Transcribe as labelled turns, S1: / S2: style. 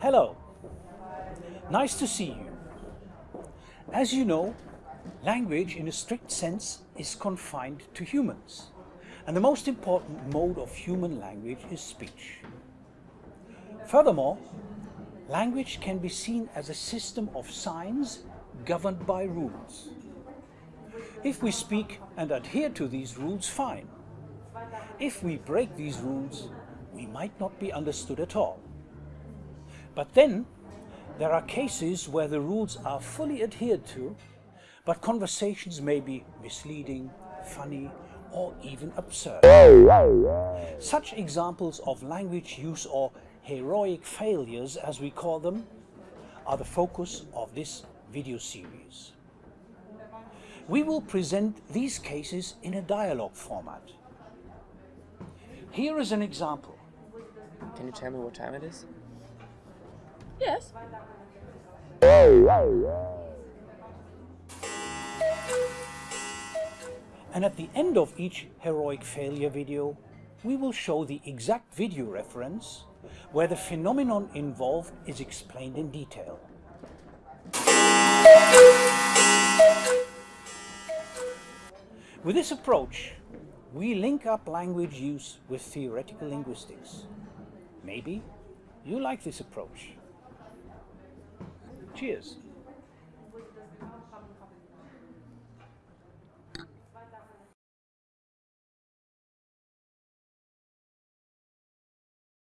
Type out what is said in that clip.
S1: Hello. Nice to see you. As you know, language in a strict sense is confined to humans. And the most important mode of human language is speech. Furthermore, language can be seen as a system of signs governed by rules. If we speak and adhere to these rules, fine. If we break these rules, we might not be understood at all. But then, there are cases where the rules are fully adhered to, but conversations may be misleading, funny, or even absurd. Such examples of language use or heroic failures, as we call them, are the focus of this video series. We will present these cases in a dialogue format. Here is an example.
S2: Can you tell me what time it is?
S3: Yes.
S1: And at the end of each heroic failure video, we will show the exact video reference where the phenomenon involved is explained in detail. With this approach, we link up language use with theoretical linguistics. Maybe you like this approach. Cheers.